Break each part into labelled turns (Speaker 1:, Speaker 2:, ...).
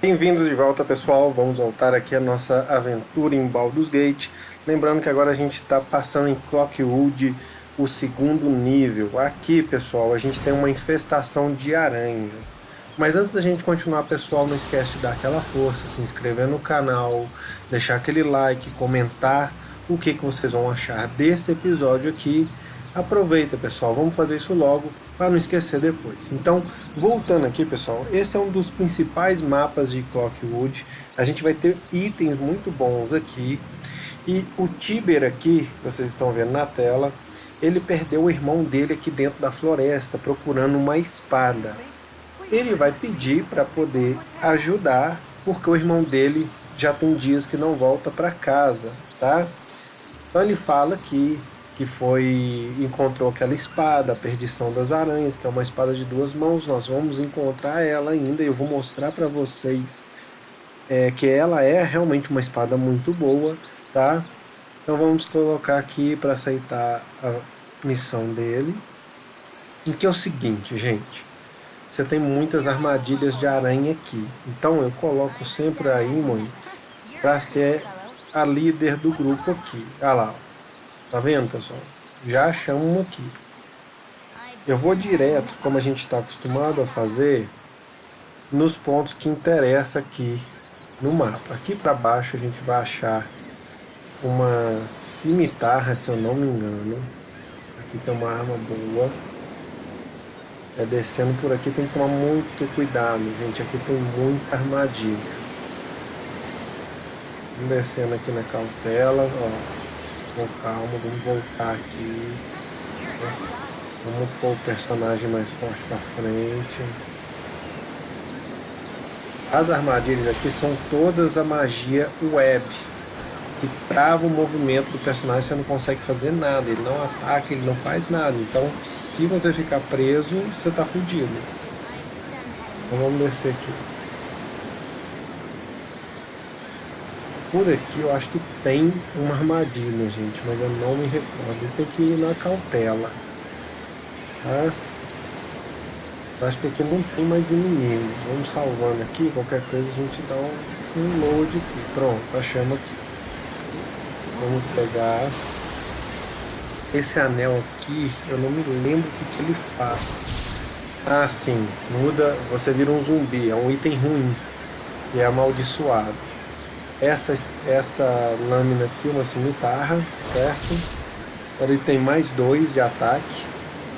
Speaker 1: Bem-vindos de volta pessoal, vamos voltar aqui a nossa aventura em Baldur's Gate. Lembrando que agora a gente está passando em Clockwood, o segundo nível. Aqui pessoal, a gente tem uma infestação de aranhas. Mas antes da gente continuar pessoal, não esquece de dar aquela força, se inscrever no canal, deixar aquele like, comentar o que, que vocês vão achar desse episódio aqui. Aproveita pessoal, vamos fazer isso logo para não esquecer depois. Então, voltando aqui pessoal, esse é um dos principais mapas de Clockwood. A gente vai ter itens muito bons aqui. E o Tiber aqui, vocês estão vendo na tela, ele perdeu o irmão dele aqui dentro da floresta, procurando uma espada ele vai pedir para poder ajudar, porque o irmão dele já tem dias que não volta para casa, tá? Então ele fala que que foi encontrou aquela espada, a perdição das aranhas, que é uma espada de duas mãos. Nós vamos encontrar ela ainda e eu vou mostrar para vocês é, que ela é realmente uma espada muito boa, tá? Então vamos colocar aqui para aceitar a missão dele. E que é o seguinte, gente você tem muitas armadilhas de aranha aqui. Então eu coloco sempre a Imon para ser a líder do grupo aqui. Olha lá, tá vendo pessoal? Já achamos aqui. Eu vou direto, como a gente está acostumado a fazer, nos pontos que interessa aqui no mapa. Aqui para baixo a gente vai achar uma cimitarra, se eu não me engano. Aqui tem uma arma boa. É descendo por aqui tem que tomar muito cuidado, gente. Aqui tem muita armadilha. Descendo aqui na cautela, ó. Com calma, vamos voltar aqui. Vamos pôr o personagem mais forte pra frente. As armadilhas aqui são todas a magia web que trava o movimento do personagem, você não consegue fazer nada, ele não ataca, ele não faz nada. Então, se você ficar preso, você está fudido. Então vamos descer aqui. Por aqui eu acho que tem uma armadilha, gente, mas eu não me recordo. Tem que ir na cautela. Tá? Eu acho que aqui não tem mais inimigos. Vamos salvando aqui, qualquer coisa a gente dá um, um load aqui. Pronto, achamos aqui. Vamos pegar esse anel aqui, eu não me lembro o que, que ele faz. Ah, sim, muda, você vira um zumbi, é um item ruim e é amaldiçoado. Essa, essa lâmina aqui, uma cimitarra, certo? Ele tem mais dois de ataque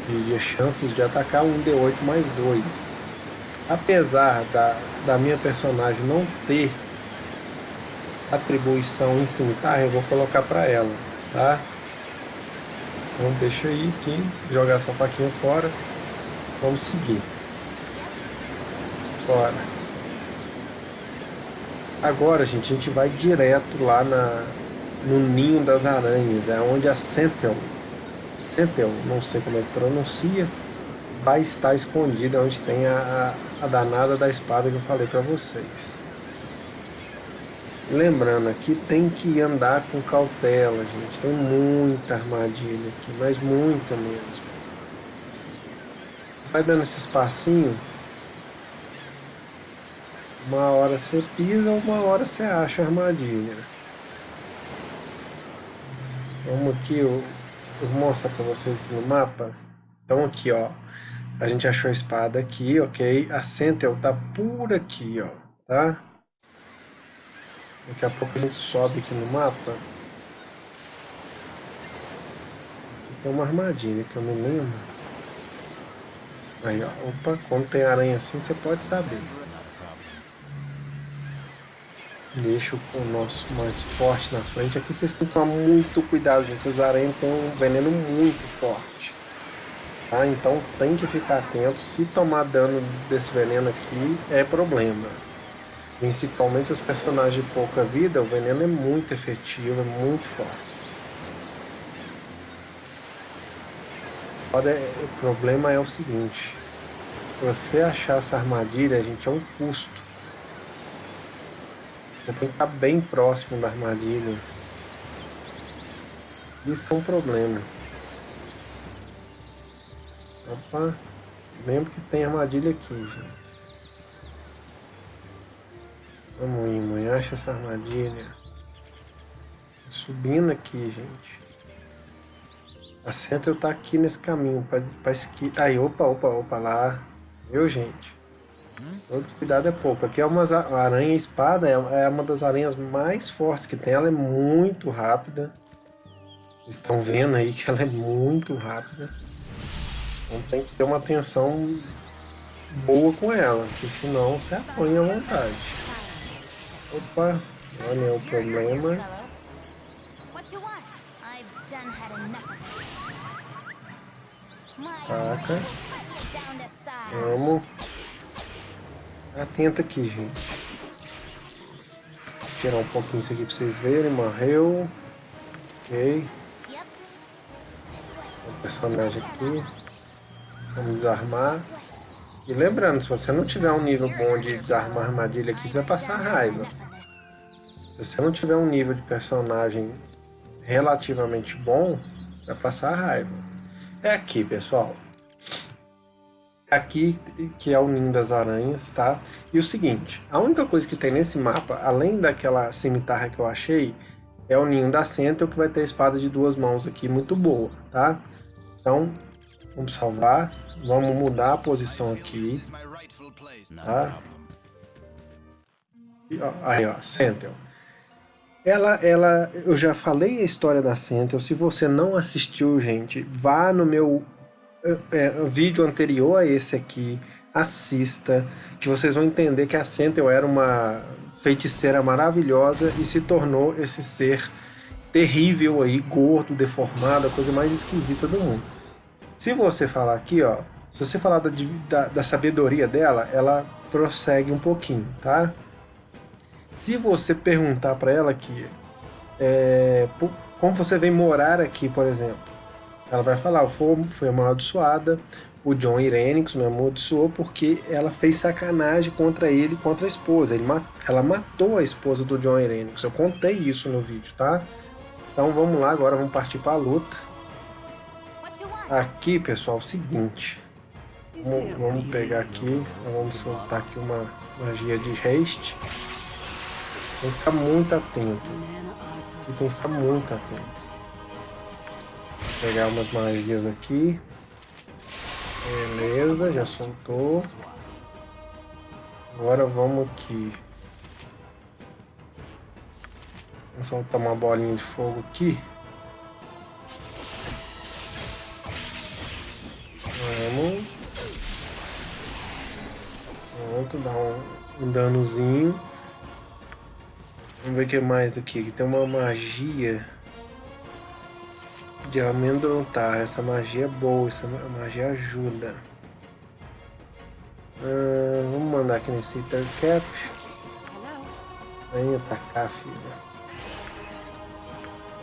Speaker 1: e de chances de atacar, um D8 mais dois. Apesar da, da minha personagem não ter atribuição em cimitarra, eu vou colocar para ela, tá? Então deixa aí, Kim, jogar essa faquinha fora. Vamos seguir. Bora. Agora, gente, a gente vai direto lá na, no ninho das aranhas, é onde a Sentel, Sentel, não sei como é que pronuncia, vai estar escondida, onde tem a, a, a danada da espada que eu falei para vocês. Lembrando, aqui tem que andar com cautela, gente. Tem muita armadilha aqui, mas muita mesmo. Vai dando esse espacinho. Uma hora você pisa, uma hora você acha a armadilha. Vamos aqui, eu, eu vou mostrar para vocês aqui no mapa. Então aqui, ó. A gente achou a espada aqui, ok? A Sentel tá por aqui, ó. Tá? Daqui a pouco a gente sobe aqui no mapa. Aqui tem uma armadilha que eu não lembro. Aí, ó. Opa, quando tem aranha assim, você pode saber. Deixa o nosso mais forte na frente. Aqui vocês têm que tomar muito cuidado, gente. Essas aranhas têm um veneno muito forte. Tá? Então tem que ficar atento. Se tomar dano desse veneno aqui, é problema. Principalmente os personagens de pouca vida, o veneno é muito efetivo, é muito forte. Foda é, o problema é o seguinte, você achar essa armadilha, gente, é um custo. Você tem que estar bem próximo da armadilha. Isso é um problema. Opa, lembro que tem armadilha aqui, gente. Vamos ir, mãe. Acha essa armadilha. Subindo aqui, gente. A Central tá aqui nesse caminho pra, pra esqui... Aí, opa, opa, opa, lá. Viu, gente? Todo cuidado é pouco. Aqui é uma aranha espada, é, é uma das aranhas mais fortes que tem. Ela é muito rápida. Estão vendo aí que ela é muito rápida. Então tem que ter uma atenção boa com ela, porque senão você apanha à vontade. Opa, olha o problema. Taca. Vamos. Atenta aqui, gente. Vou tirar um pouquinho isso aqui pra vocês verem. Morreu. Ok. Personagem aqui. Vamos desarmar. E lembrando, se você não tiver um nível bom de desarmar armadilha aqui, você vai passar raiva. Se você não tiver um nível de personagem relativamente bom, vai passar raiva. É aqui, pessoal. Aqui que é o ninho das aranhas, tá? E o seguinte, a única coisa que tem nesse mapa, além daquela cimitarra que eu achei, é o ninho da Sentinel que vai ter a espada de duas mãos aqui, muito boa, tá? Então, vamos salvar. Vamos mudar a posição aqui. Tá? Aí, ó, Sentinel. Ela, ela, eu já falei a história da Sentinel. Se você não assistiu, gente, vá no meu é, vídeo anterior a esse aqui, assista, que vocês vão entender que a Sentinel era uma feiticeira maravilhosa e se tornou esse ser terrível aí, gordo, deformado, a coisa mais esquisita do mundo. Se você falar aqui, ó, se você falar da, da, da sabedoria dela, ela prossegue um pouquinho, tá? Se você perguntar para ela aqui, é, como você vem morar aqui, por exemplo, ela vai falar, eu fui, fui amaldiçoada, o John Irenix me amaldiçoou porque ela fez sacanagem contra ele contra a esposa. Ele, ela matou a esposa do John Irenix. Eu contei isso no vídeo, tá? Então vamos lá, agora vamos partir para a luta. Aqui, pessoal, é o seguinte. Vamos, vamos pegar aqui, vamos soltar aqui uma magia de haste. Tem que ficar muito atento. Tem que ficar muito atento. Pegar umas magias aqui. Beleza, já soltou. Agora vamos aqui. Vamos soltar uma bolinha de fogo aqui. Vamos. Pronto, dá um, um danozinho. Vamos ver o que mais aqui. Aqui tem uma magia de amedrontar. Essa magia é boa, essa magia ajuda. Ah, vamos mandar aqui nesse Cap. Vem atacar, filha.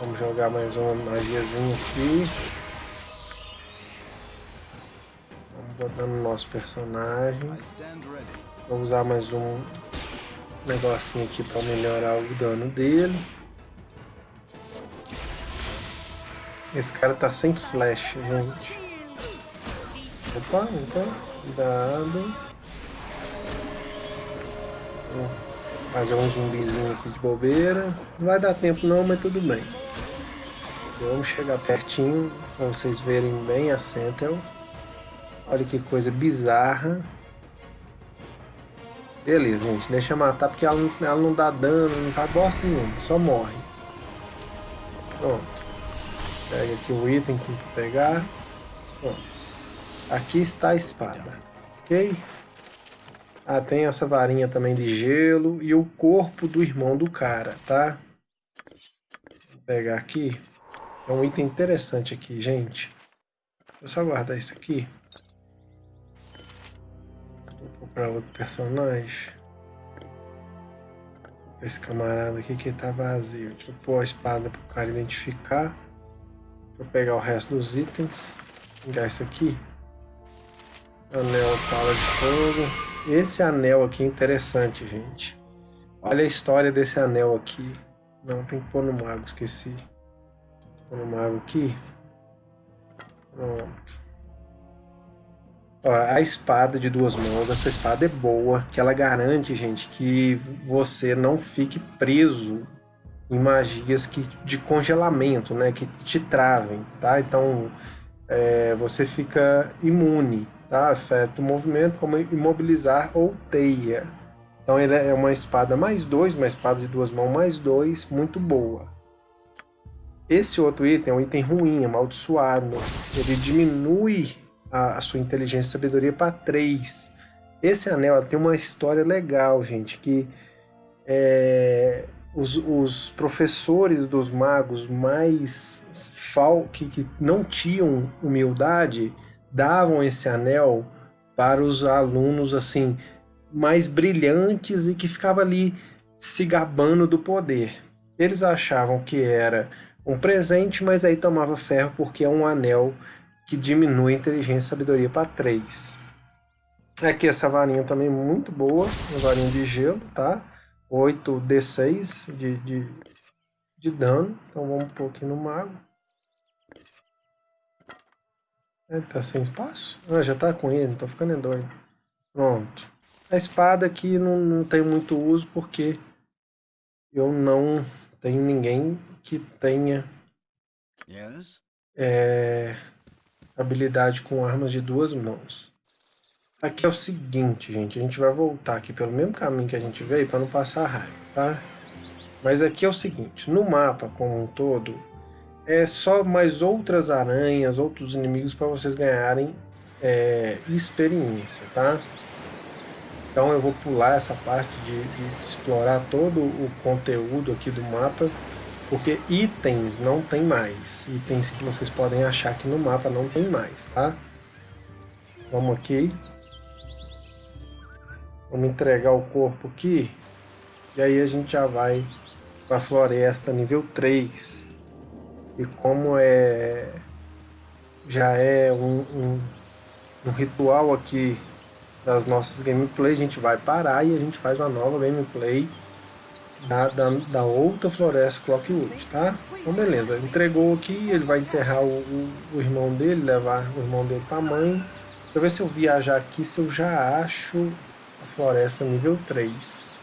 Speaker 1: Vamos jogar mais uma magiazinha aqui. botando o nosso personagem. Vou usar mais um negocinho aqui para melhorar o dano dele. Esse cara tá sem flash, gente. Opa, opa, cuidado. Vou fazer um zumbizinho aqui de bobeira. Não vai dar tempo não, mas tudo bem. Vamos chegar pertinho para vocês verem bem a Sentinel. Olha que coisa bizarra. Beleza, gente. Deixa matar porque ela não, ela não dá dano, não faz bosta nenhuma. Só morre. Pronto. Pega aqui o item que tem que pegar. Pronto. Aqui está a espada. Ok? Ah, tem essa varinha também de gelo. E o corpo do irmão do cara, tá? Vou pegar aqui. É um item interessante aqui, gente. Vou só guardar isso aqui. Vou comprar outro personagem. Esse camarada aqui que tá vazio. Deixa eu pôr a espada para o cara identificar. Eu pegar o resto dos itens. Pegar isso aqui. Anel pala de fogo. Esse anel aqui é interessante, gente. Olha a história desse anel aqui. Não, tem que pôr no mago, esqueci. Pôr no mago aqui. Pronto. Ó, a espada de duas mãos, essa espada é boa, que ela garante, gente, que você não fique preso em magias que, de congelamento, né? Que te travem, tá? Então, é, você fica imune, tá? Afeta o movimento como imobilizar ou teia. Então ele é uma espada mais dois, uma espada de duas mãos mais dois, muito boa. Esse outro item é um item ruim, amaldiçoado. Ele diminui a, a sua inteligência e sabedoria para 3. Esse anel tem uma história legal, gente, que é, os, os, professores dos magos mais fal, que, que não tinham humildade davam esse anel para os alunos assim mais brilhantes e que ficava ali se gabando do poder. Eles achavam que era um presente, mas aí tomava ferro porque é um anel que diminui a inteligência e sabedoria para 3. Aqui essa varinha também muito boa, uma varinha de gelo, tá? 8d6 de, de, de dano. Então vamos pôr aqui no mago. Ele tá sem espaço? Ah, já tá com ele, tô ficando doido. Pronto. A espada aqui não, não tem muito uso porque eu não tenho ninguém que tenha é, habilidade com armas de duas mãos. Aqui é o seguinte, gente, a gente vai voltar aqui pelo mesmo caminho que a gente veio para não passar raiva, tá? Mas aqui é o seguinte, no mapa como um todo, é só mais outras aranhas, outros inimigos para vocês ganharem é, experiência, tá? Então eu vou pular essa parte de, de, explorar todo o conteúdo aqui do mapa, porque itens não tem mais. Itens que vocês podem achar aqui no mapa não tem mais, tá? Vamos aqui. Vamos entregar o corpo aqui. E aí a gente já vai para a floresta nível 3. E como é já é um, um, um ritual aqui das nossas gameplay, a gente vai parar e a gente faz uma nova gameplay da, da, da outra floresta Clockwood, tá? Então beleza, entregou aqui, ele vai enterrar o, o, o irmão dele, levar o irmão dele pra mãe. Deixa eu ver se eu viajar aqui, se eu já acho a floresta nível 3.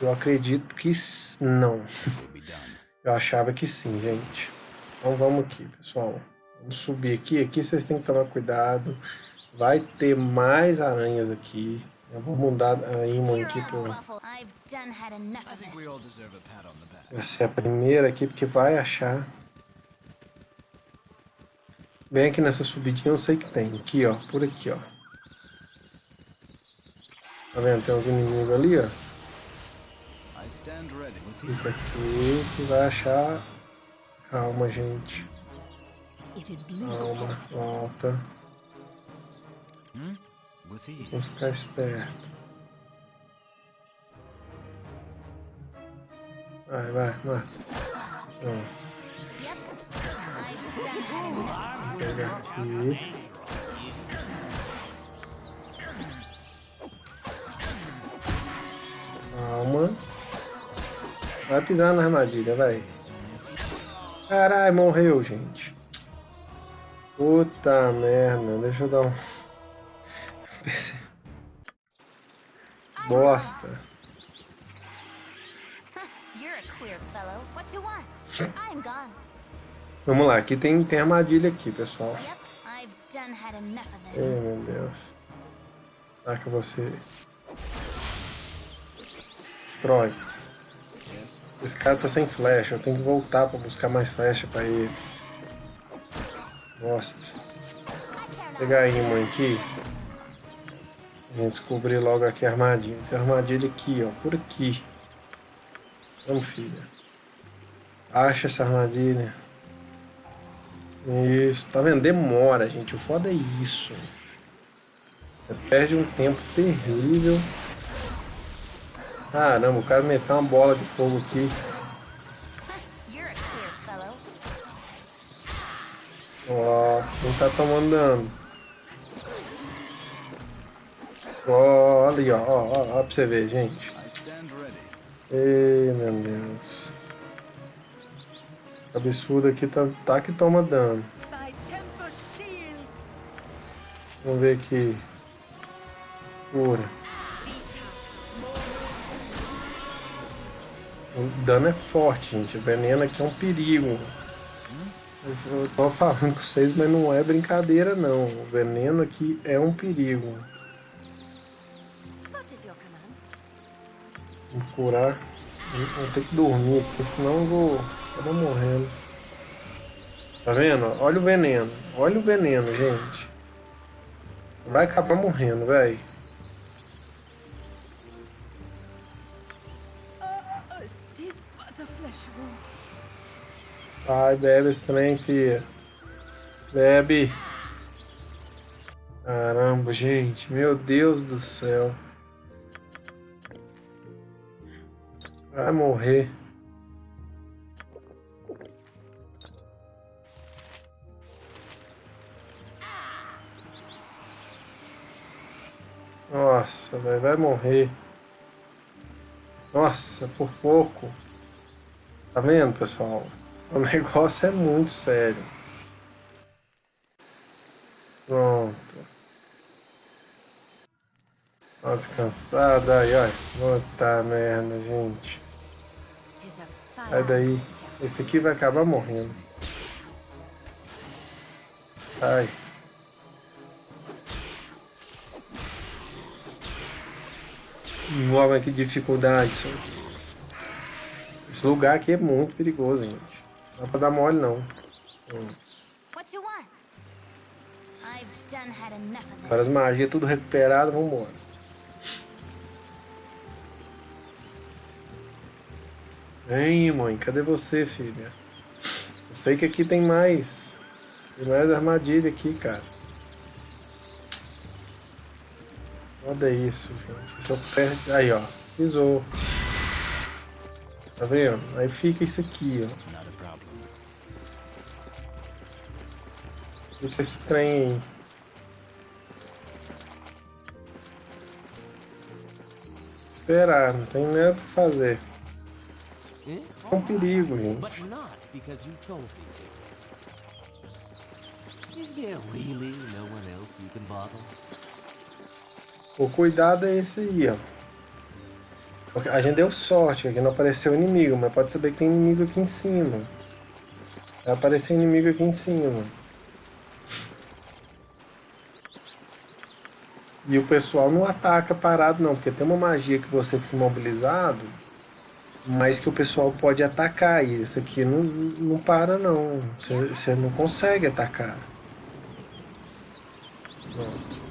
Speaker 1: Eu acredito que não. Eu achava que sim, gente. Então vamos aqui, pessoal. Vamos subir aqui. Aqui vocês têm que tomar cuidado. Vai ter mais aranhas aqui. Eu vou mudar a imã aqui pro... Vai ser a primeira aqui, porque vai achar. Bem aqui nessa subidinha eu sei que tem. Aqui, ó. Por aqui, ó. Tá vendo? Tem uns inimigos ali, ó. Fica aqui que vai achar... Calma, gente. Calma, volta. Vamos ficar esperto. Vai, vai, mata. Pronto. Vou pegar aqui. Vai pisar na armadilha, vai. Caralho, morreu, gente. Puta merda, deixa eu dar um... Bosta. Vamos lá, aqui tem, tem armadilha aqui, pessoal. Ai, meu Deus. Ataca você. Destrói. Esse cara tá sem flecha, eu tenho que voltar pra buscar mais flecha pra ele. Bosta. Vou pegar a imã aqui. A gente descobrir logo aqui a armadilha. Tem armadilha aqui, ó. Por aqui. Vamos, filha. Acha essa armadilha. Isso. Tá vendo? Demora, gente. O foda é isso. Você perde um tempo terrível. Caramba, o cara meteu uma bola de fogo aqui. Ó, não tá tomando dano. Olha ali, ó, ó, ó, ó pra você ver, gente. Ei, meu Deus. Absurdo aqui tá, tá que toma dano. Vamos ver aqui. Cura. O dano é forte, gente. O veneno aqui é um perigo. Eu tô falando com vocês, mas não é brincadeira não. O veneno aqui é um perigo. Vou curar. Vou ter que dormir, porque senão eu vou acabar morrendo. Tá vendo? Olha o veneno. Olha o veneno, gente. Vai acabar morrendo, velho. Vai, bebe esse trem, filha. Bebe. Caramba, gente. Meu Deus do céu. Vai morrer. Nossa, vai morrer. Nossa, por pouco. Tá vendo, pessoal? O negócio é muito sério. Pronto. Tá descansada. Ai, ai. Puta merda, gente. Sai daí. Esse aqui vai acabar morrendo. Ai. Uau, que dificuldade isso. Esse lugar aqui é muito perigoso, gente. Não dá pra dar mole, não. Agora as magias tudo recuperado, vambora. Vem, mãe, cadê você, filha? Eu sei que aqui tem mais. Tem mais armadilha aqui, cara. Olha isso, gente. Só perde. Aí, ó. Pisou. Tá vendo? Aí fica isso aqui, ó. Fica esse trem aí. Esperar, não tem nada que fazer. É um perigo, gente. O cuidado é esse aí, ó. Porque a gente deu sorte, que aqui não apareceu inimigo, mas pode saber que tem inimigo aqui em cima. Vai aparecer inimigo aqui em cima. E o pessoal não ataca parado não, porque tem uma magia que você fica imobilizado, mas que o pessoal pode atacar. E esse aqui não, não para não. Você, você não consegue atacar. Pronto.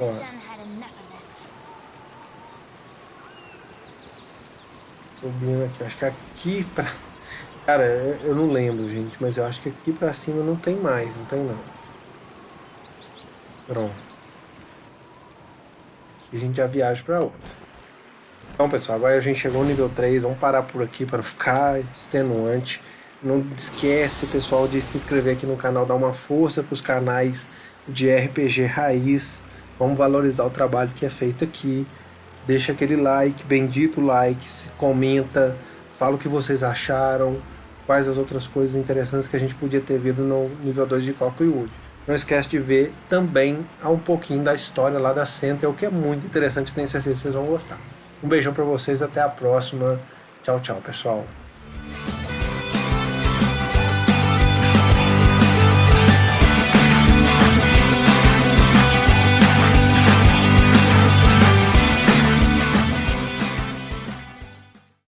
Speaker 1: Ó. Subindo aqui, acho que aqui pra... Cara, eu não lembro, gente, mas eu acho que aqui pra cima não tem mais, não tem não. Pronto. E a gente já viaja pra outra. Então, pessoal, agora a gente chegou no nível 3, vamos parar por aqui para ficar extenuante. Não esquece, pessoal, de se inscrever aqui no canal, dar uma força para os canais de RPG Raiz, Vamos valorizar o trabalho que é feito aqui. Deixa aquele like, bendito like, comenta, fala o que vocês acharam, quais as outras coisas interessantes que a gente podia ter visto no nível 2 de Cocklewood. Não esquece de ver também um pouquinho da história lá da Center, o que é muito interessante, tenho certeza que vocês vão gostar. Um beijão para vocês, até a próxima. Tchau, tchau, pessoal.